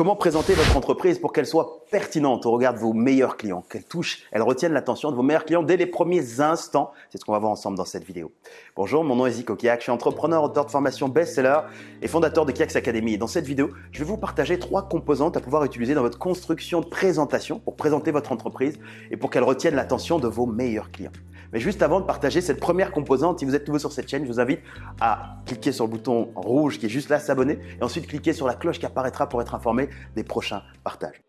Comment présenter votre entreprise pour qu'elle soit pertinente au regard de vos meilleurs clients, qu'elle touche, elle retienne l'attention de vos meilleurs clients dès les premiers instants? C'est ce qu'on va voir ensemble dans cette vidéo. Bonjour, mon nom est Zico Kiak, je suis entrepreneur, auteur de formation best-seller et fondateur de Kiaks Academy. Dans cette vidéo, je vais vous partager trois composantes à pouvoir utiliser dans votre construction de présentation pour présenter votre entreprise et pour qu'elle retienne l'attention de vos meilleurs clients. Mais juste avant de partager cette première composante, si vous êtes nouveau sur cette chaîne, je vous invite à cliquer sur le bouton rouge qui est juste là, s'abonner, et ensuite cliquer sur la cloche qui apparaîtra pour être informé des prochains partages.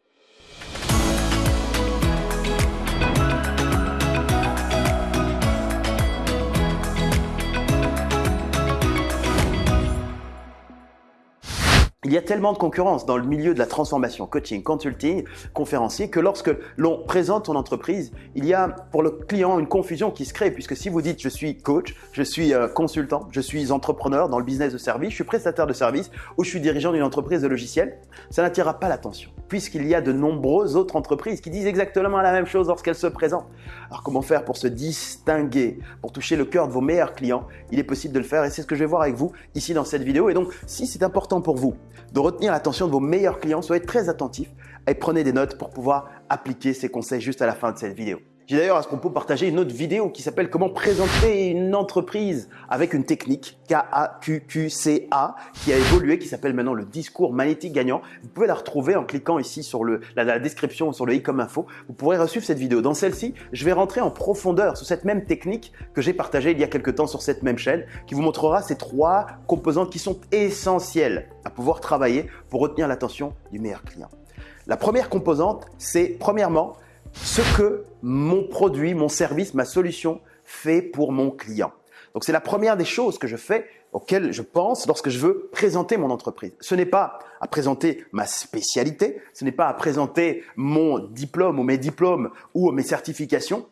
Il y a tellement de concurrence dans le milieu de la transformation, coaching, consulting, conférencier, que lorsque l'on présente son entreprise, il y a pour le client une confusion qui se crée, puisque si vous dites je suis coach, je suis euh, consultant, je suis entrepreneur dans le business de service, je suis prestataire de service ou je suis dirigeant d'une entreprise de logiciel, ça n'attirera pas l'attention, puisqu'il y a de nombreuses autres entreprises qui disent exactement la même chose lorsqu'elles se présentent. Alors comment faire pour se distinguer, pour toucher le cœur de vos meilleurs clients? Il est possible de le faire et c'est ce que je vais voir avec vous ici dans cette vidéo. Et donc, si c'est important pour vous, de retenir l'attention de vos meilleurs clients. Soyez très attentifs et prenez des notes pour pouvoir appliquer ces conseils juste à la fin de cette vidéo. J'ai d'ailleurs à ce propos partagé une autre vidéo qui s'appelle Comment présenter une entreprise avec une technique K-A-Q-Q-C-A qui a évolué, qui s'appelle maintenant le discours magnétique gagnant. Vous pouvez la retrouver en cliquant ici sur le, la, la description sur le i comme info. Vous pourrez reçuivre cette vidéo. Dans celle-ci, je vais rentrer en profondeur sur cette même technique que j'ai partagée il y a quelques temps sur cette même chaîne qui vous montrera ces trois composantes qui sont essentielles à pouvoir travailler pour retenir l'attention du meilleur client. La première composante, c'est premièrement ce que mon produit, mon service, ma solution fait pour mon client. Donc c'est la première des choses que je fais auxquelles je pense lorsque je veux présenter mon entreprise. Ce n'est pas à présenter ma spécialité, ce n'est pas à présenter mon diplôme ou mes diplômes ou mes certifications,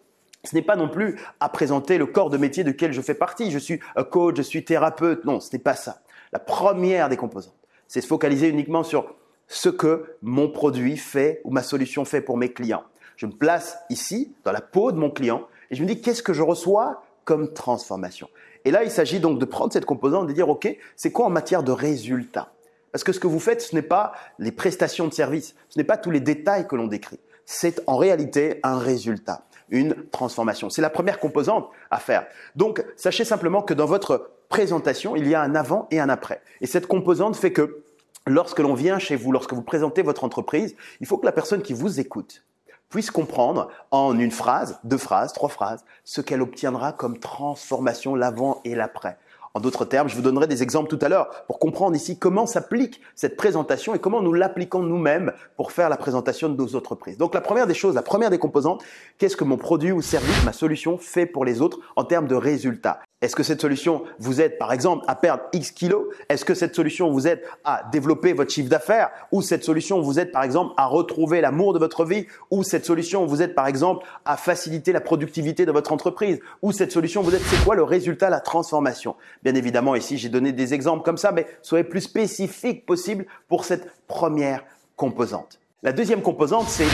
ce n'est pas non plus à présenter le corps de métier de quel je fais partie. Je suis coach, je suis thérapeute. Non, ce n'est pas ça. La première des composantes, c'est se focaliser uniquement sur ce que mon produit fait ou ma solution fait pour mes clients. Je me place ici, dans la peau de mon client, et je me dis qu'est-ce que je reçois comme transformation? Et là, il s'agit donc de prendre cette composante et de dire, OK, c'est quoi en matière de résultats? Parce que ce que vous faites, ce n'est pas les prestations de service, ce n'est pas tous les détails que l'on décrit. C'est en réalité un résultat, une transformation. C'est la première composante à faire. Donc, sachez simplement que dans votre présentation, il y a un avant et un après. Et cette composante fait que lorsque l'on vient chez vous, lorsque vous présentez votre entreprise, il faut que la personne qui vous écoute, puisse comprendre en une phrase, deux phrases, trois phrases, ce qu'elle obtiendra comme transformation l'avant et l'après. En d'autres termes, je vous donnerai des exemples tout à l'heure pour comprendre ici comment s'applique cette présentation et comment nous l'appliquons nous-mêmes pour faire la présentation de nos entreprises. Donc la première des choses, la première des composantes, qu'est-ce que mon produit ou service, ma solution fait pour les autres en termes de résultats? Est-ce que cette solution vous aide par exemple à perdre X kilos? Est-ce que cette solution vous aide à développer votre chiffre d'affaires? Ou cette solution vous aide par exemple à retrouver l'amour de votre vie? Ou cette solution vous aide par exemple à faciliter la productivité de votre entreprise? Ou cette solution vous aide, c'est quoi le résultat, la transformation? Bien évidemment ici j'ai donné des exemples comme ça, mais soyez plus spécifique possible pour cette première composante. La deuxième composante c'est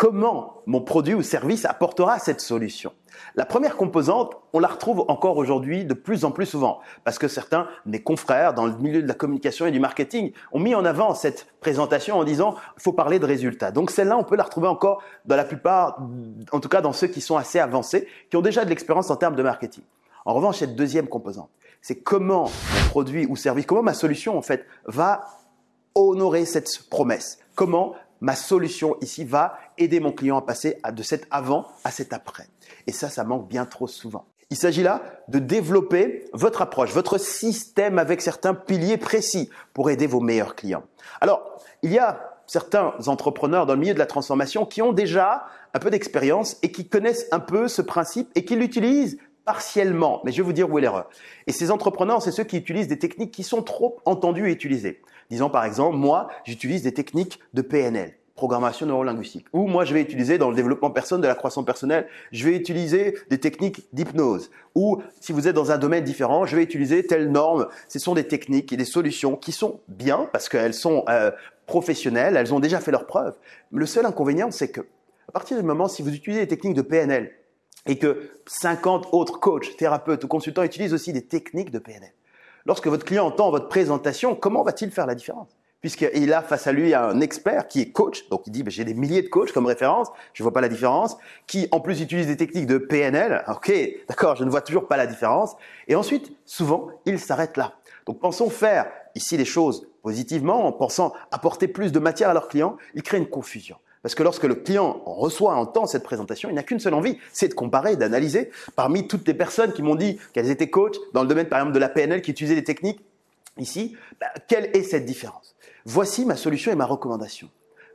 comment mon produit ou service apportera cette solution. La première composante, on la retrouve encore aujourd'hui de plus en plus souvent parce que certains mes confrères dans le milieu de la communication et du marketing ont mis en avant cette présentation en disant il faut parler de résultats. Donc celle-là, on peut la retrouver encore dans la plupart, en tout cas dans ceux qui sont assez avancés, qui ont déjà de l'expérience en termes de marketing. En revanche, cette deuxième composante, c'est comment mon produit ou service, comment ma solution en fait va honorer cette promesse. Comment ma solution ici va aider mon client à passer de cet avant à cet après. Et ça, ça manque bien trop souvent. Il s'agit là de développer votre approche, votre système avec certains piliers précis pour aider vos meilleurs clients. Alors, il y a certains entrepreneurs dans le milieu de la transformation qui ont déjà un peu d'expérience et qui connaissent un peu ce principe et qui l'utilisent partiellement. Mais je vais vous dire où est l'erreur. Et ces entrepreneurs, c'est ceux qui utilisent des techniques qui sont trop entendues et utilisées. Disons par exemple, moi, j'utilise des techniques de PNL programmation neurolinguistique. Ou moi, je vais utiliser dans le développement personnel, de la croissance personnelle, je vais utiliser des techniques d'hypnose. Ou si vous êtes dans un domaine différent, je vais utiliser telle norme. Ce sont des techniques et des solutions qui sont bien parce qu'elles sont euh, professionnelles, elles ont déjà fait leurs preuves. Le seul inconvénient, c'est que à partir du moment, si vous utilisez des techniques de PNL et que 50 autres coachs, thérapeutes ou consultants utilisent aussi des techniques de PNL, lorsque votre client entend votre présentation, comment va-t-il faire la différence? Puisqu'il a face à lui un expert qui est coach, donc il dit ben, j'ai des milliers de coachs comme référence, je ne vois pas la différence, qui en plus utilise des techniques de PNL, ok, d'accord, je ne vois toujours pas la différence, et ensuite, souvent, il s'arrête là. Donc pensons faire ici les choses positivement, en pensant apporter plus de matière à leurs clients, il crée une confusion. Parce que lorsque le client reçoit, entend cette présentation, il n'a qu'une seule envie, c'est de comparer, d'analyser. Parmi toutes les personnes qui m'ont dit qu'elles étaient coachs dans le domaine par exemple de la PNL, qui utilisaient des techniques, ici, bah, quelle est cette différence? Voici ma solution et ma recommandation.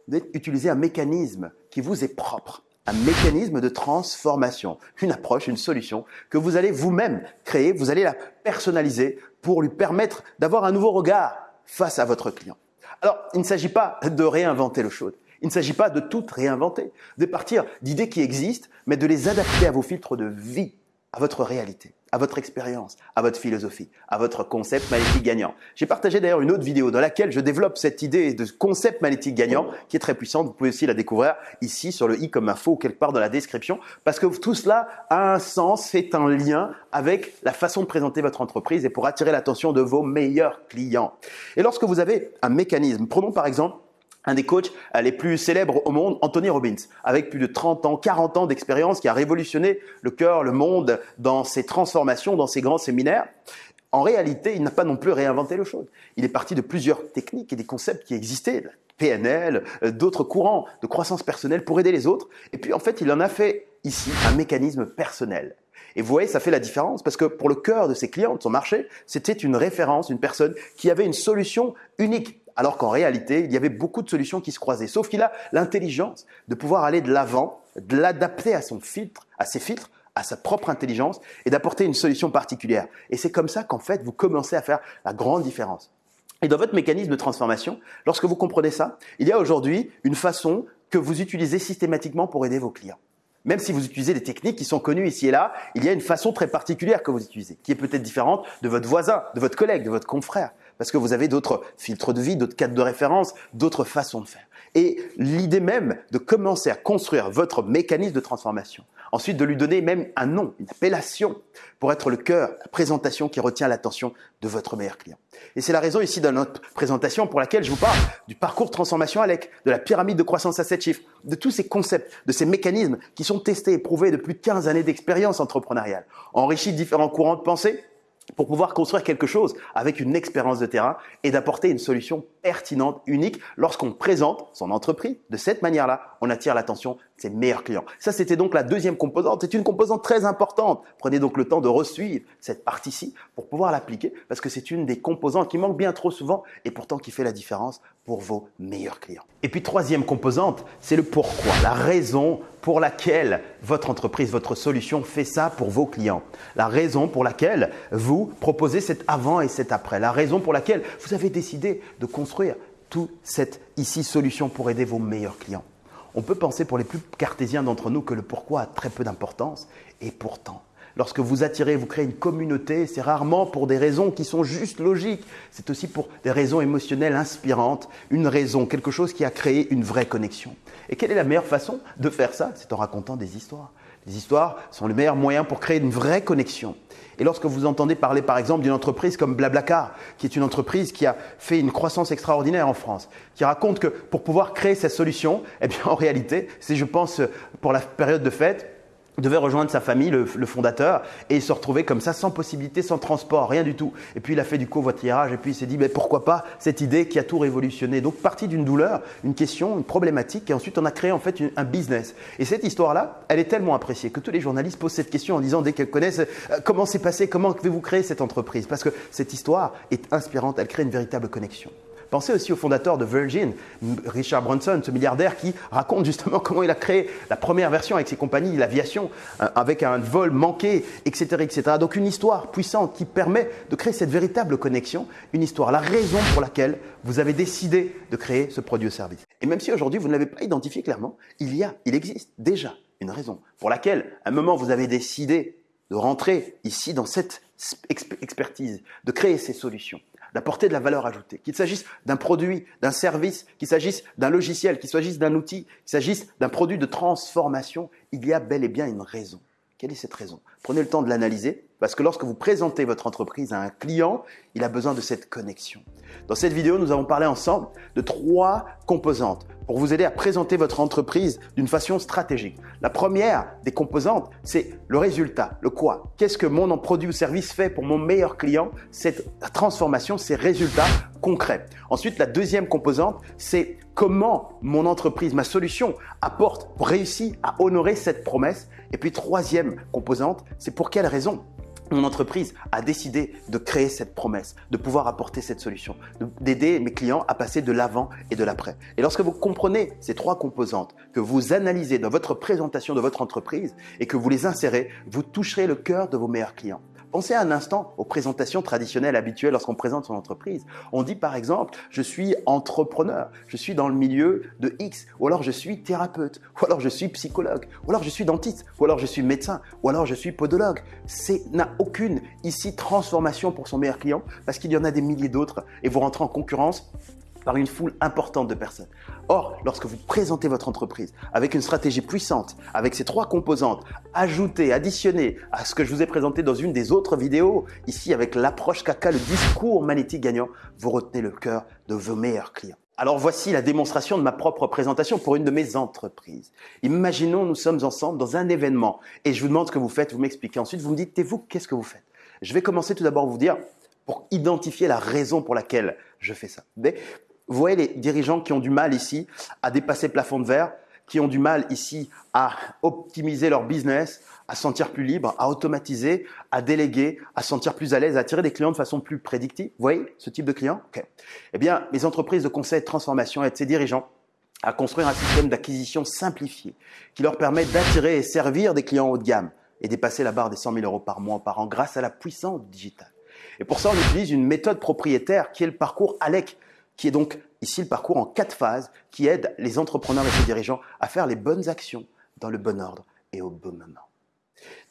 Vous utiliser un mécanisme qui vous est propre, un mécanisme de transformation, une approche, une solution que vous allez vous-même créer, vous allez la personnaliser pour lui permettre d'avoir un nouveau regard face à votre client. Alors, il ne s'agit pas de réinventer le chose. Il ne s'agit pas de tout réinventer, de partir d'idées qui existent, mais de les adapter à vos filtres de vie, à votre réalité à votre expérience, à votre philosophie, à votre concept magnétique gagnant. J'ai partagé d'ailleurs une autre vidéo dans laquelle je développe cette idée de concept magnétique gagnant qui est très puissante. Vous pouvez aussi la découvrir ici sur le i comme info ou quelque part dans la description parce que tout cela a un sens, c'est un lien avec la façon de présenter votre entreprise et pour attirer l'attention de vos meilleurs clients. Et lorsque vous avez un mécanisme, prenons par exemple un des coachs euh, les plus célèbres au monde, Anthony Robbins, avec plus de 30 ans, 40 ans d'expérience, qui a révolutionné le cœur, le monde dans ses transformations, dans ses grands séminaires. En réalité, il n'a pas non plus réinventé le chose. Il est parti de plusieurs techniques et des concepts qui existaient, PNL, euh, d'autres courants de croissance personnelle pour aider les autres. Et puis en fait, il en a fait ici un mécanisme personnel. Et vous voyez, ça fait la différence parce que pour le cœur de ses clients, de son marché, c'était une référence, une personne qui avait une solution unique alors qu'en réalité, il y avait beaucoup de solutions qui se croisaient. Sauf qu'il a l'intelligence de pouvoir aller de l'avant, de l'adapter à son filtre, à ses filtres, à sa propre intelligence et d'apporter une solution particulière. Et c'est comme ça qu'en fait, vous commencez à faire la grande différence. Et dans votre mécanisme de transformation, lorsque vous comprenez ça, il y a aujourd'hui une façon que vous utilisez systématiquement pour aider vos clients. Même si vous utilisez des techniques qui sont connues ici et là, il y a une façon très particulière que vous utilisez, qui est peut-être différente de votre voisin, de votre collègue, de votre confrère parce que vous avez d'autres filtres de vie, d'autres cadres de référence, d'autres façons de faire. Et l'idée même de commencer à construire votre mécanisme de transformation, ensuite de lui donner même un nom, une appellation, pour être le cœur, la présentation qui retient l'attention de votre meilleur client. Et c'est la raison ici de notre présentation pour laquelle je vous parle du parcours transformation ALEC, de la pyramide de croissance à 7 chiffres, de tous ces concepts, de ces mécanismes qui sont testés et prouvés de plus de 15 années d'expérience entrepreneuriale, enrichis de différents courants de pensée, pour pouvoir construire quelque chose avec une expérience de terrain et d'apporter une solution pertinente, unique. Lorsqu'on présente son entreprise de cette manière-là, on attire l'attention de ses meilleurs clients. Ça, c'était donc la deuxième composante. C'est une composante très importante. Prenez donc le temps de resuivre cette partie-ci pour pouvoir l'appliquer parce que c'est une des composantes qui manque bien trop souvent et pourtant qui fait la différence pour vos meilleurs clients. Et puis troisième composante, c'est le pourquoi, la raison pour laquelle votre entreprise, votre solution fait ça pour vos clients. La raison pour laquelle vous proposez cet avant et cet après. La raison pour laquelle vous avez décidé de construire toute cette ici solution pour aider vos meilleurs clients. On peut penser pour les plus cartésiens d'entre nous que le pourquoi a très peu d'importance et pourtant, Lorsque vous attirez, vous créez une communauté, c'est rarement pour des raisons qui sont juste logiques. C'est aussi pour des raisons émotionnelles inspirantes, une raison, quelque chose qui a créé une vraie connexion. Et quelle est la meilleure façon de faire ça? C'est en racontant des histoires. Les histoires sont le meilleur moyen pour créer une vraie connexion. Et lorsque vous entendez parler par exemple d'une entreprise comme Blablacar, qui est une entreprise qui a fait une croissance extraordinaire en France, qui raconte que pour pouvoir créer cette solution, eh bien en réalité, c'est je pense pour la période de fête, devait rejoindre sa famille, le, fondateur, et il se retrouvait comme ça, sans possibilité, sans transport, rien du tout. Et puis il a fait du covoiturage, et puis il s'est dit, mais pourquoi pas cette idée qui a tout révolutionné. Donc parti d'une douleur, une question, une problématique, et ensuite on a créé en fait un business. Et cette histoire-là, elle est tellement appréciée que tous les journalistes posent cette question en disant, dès qu'elles connaissent, euh, comment c'est passé, comment avez-vous créé cette entreprise? Parce que cette histoire est inspirante, elle crée une véritable connexion. Pensez aussi au fondateur de Virgin, Richard Branson, ce milliardaire qui raconte justement comment il a créé la première version avec ses compagnies, l'aviation, euh, avec un vol manqué, etc., etc. Donc une histoire puissante qui permet de créer cette véritable connexion, une histoire, la raison pour laquelle vous avez décidé de créer ce produit ou service. Et même si aujourd'hui vous ne l'avez pas identifié clairement, il y a, il existe déjà une raison pour laquelle, à un moment, vous avez décidé de rentrer ici dans cette expertise, de créer ces solutions d'apporter de la valeur ajoutée, qu'il s'agisse d'un produit, d'un service, qu'il s'agisse d'un logiciel, qu'il s'agisse d'un outil, qu'il s'agisse d'un produit de transformation, il y a bel et bien une raison. Quelle est cette raison? Prenez le temps de l'analyser Parce que lorsque vous présentez votre entreprise à un client, il a besoin de cette connexion. Dans cette vidéo, nous avons parlé ensemble de trois composantes pour vous aider à présenter votre entreprise d'une façon stratégique. La première des composantes, c'est le résultat, le quoi. Qu'est-ce que mon produit ou service fait pour mon meilleur client? Cette transformation, ces résultats Ensuite, la deuxième composante, c'est comment mon entreprise, ma solution apporte pour réussir à honorer cette promesse. Et puis, troisième composante, c'est pour quelle raison mon entreprise a décidé de créer cette promesse, de pouvoir apporter cette solution, d'aider mes clients à passer de l'avant et de l'après. Et lorsque vous comprenez ces trois composantes, que vous analysez dans votre présentation de votre entreprise et que vous les insérez, vous toucherez le cœur de vos meilleurs clients. Pensez un instant aux présentations traditionnelles habituelles lorsqu'on présente son entreprise. On dit par exemple, je suis entrepreneur, je suis dans le milieu de X, ou alors je suis thérapeute, ou alors je suis psychologue, ou alors je suis dentiste, ou alors je suis médecin, ou alors je suis podologue. C'est n'a aucune ici transformation pour son meilleur client parce qu'il y en a des milliers d'autres et vous rentrez en concurrence par une foule importante de personnes. Or, lorsque vous présentez votre entreprise avec une stratégie puissante, avec ces trois composantes, ajoutées, additionnées à ce que je vous ai présenté dans une des autres vidéos, ici avec l'approche caca, le discours magnétique gagnant, vous retenez le cœur de vos meilleurs clients. Alors voici la démonstration de ma propre présentation pour une de mes entreprises. Imaginons nous sommes ensemble dans un événement et je vous demande ce que vous faites, vous m'expliquez. Ensuite, vous me dites, et vous, qu'est-ce que vous faites? Je vais commencer tout d'abord à vous dire, pour identifier la raison pour laquelle je fais ça. Vous voyez les dirigeants qui ont du mal ici à dépasser plafond de verre, qui ont du mal ici à optimiser leur business, à sentir plus libre, à automatiser, à déléguer, à sentir plus à l'aise, à attirer des clients de façon plus prédictive. Vous voyez ce type de client? Eh bien, les entreprises de conseil de transformation aident ces dirigeants à construire un système d'acquisition simplifié qui leur permet d'attirer et servir des clients haut de gamme et dépasser la barre des 100 000 euros par mois par an grâce à la puissance digitale. Et pour ça, on utilise une méthode propriétaire qui est le parcours ALEC, qui est donc ici le parcours en quatre phases qui aide les entrepreneurs et les dirigeants à faire les bonnes actions dans le bon ordre et au bon moment.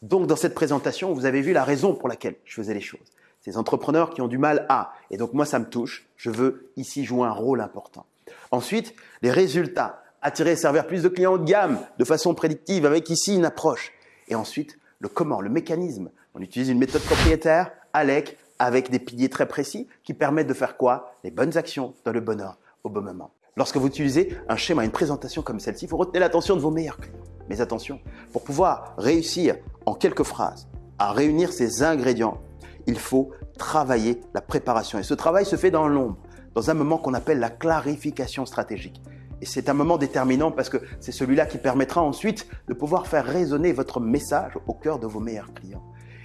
Donc dans cette présentation, vous avez vu la raison pour laquelle je faisais les choses. Ces entrepreneurs qui ont du mal à, et donc moi ça me touche, je veux ici jouer un rôle important. Ensuite, les résultats, attirer et servir plus de clients haut de gamme de façon prédictive avec ici une approche. Et ensuite, le comment, le mécanisme. On utilise une méthode propriétaire, ALEC, avec des piliers très précis qui permettent de faire quoi? Les bonnes actions dans le bon ordre, au bon moment. Lorsque vous utilisez un schéma, une présentation comme celle-ci, vous retenez l'attention de vos meilleurs clients. Mais attention, pour pouvoir réussir en quelques phrases à réunir ces ingrédients, il faut travailler la préparation. Et ce travail se fait dans l'ombre, dans un moment qu'on appelle la clarification stratégique. Et c'est un moment déterminant parce que c'est celui-là qui permettra ensuite de pouvoir faire résonner votre message au cœur de vos meilleurs clients.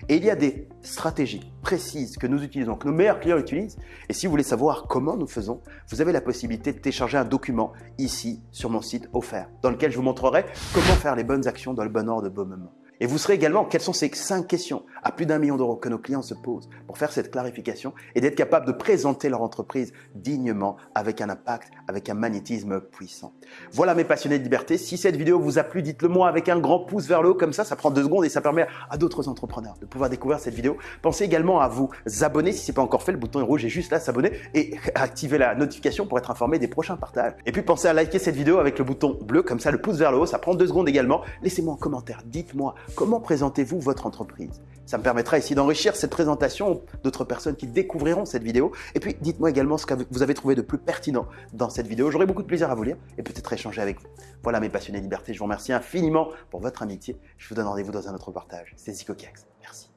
Et il y a des stratégies précises que nous utilisons, que nos meilleurs clients utilisent. Et si vous voulez savoir comment nous faisons, vous avez la possibilité de télécharger un document ici sur mon site offert, dans lequel je vous montrerai comment faire les bonnes actions dans le bon ordre de bon moment. Et vous serez également, quelles sont ces cinq questions à plus d'un million d'euros que nos clients se posent pour faire cette clarification et d'être capable de présenter leur entreprise dignement avec un impact, avec un magnétisme puissant. Voilà mes passionnés de liberté. Si cette vidéo vous a plu, dites-le moi avec un grand pouce vers le haut comme ça, ça prend deux secondes et ça permet à d'autres entrepreneurs de pouvoir découvrir cette vidéo. Pensez également à vous abonner si ce n'est pas encore fait, le bouton est rouge est juste là, s'abonner et activer la notification pour être informé des prochains partages. Et puis pensez à liker cette vidéo avec le bouton bleu comme ça, le pouce vers le haut, ça prend deux secondes également. Laissez-moi un commentaire, dites-moi Comment présentez-vous votre entreprise? Ça me permettra ici d'enrichir cette présentation d'autres personnes qui découvriront cette vidéo. Et puis, dites-moi également ce que vous avez trouvé de plus pertinent dans cette vidéo. J'aurai beaucoup de plaisir à vous lire et peut-être échanger avec vous. Voilà mes passionnés liberté, je vous remercie infiniment pour votre amitié. Je vous donne rendez-vous dans un autre partage. C'est Zico Merci.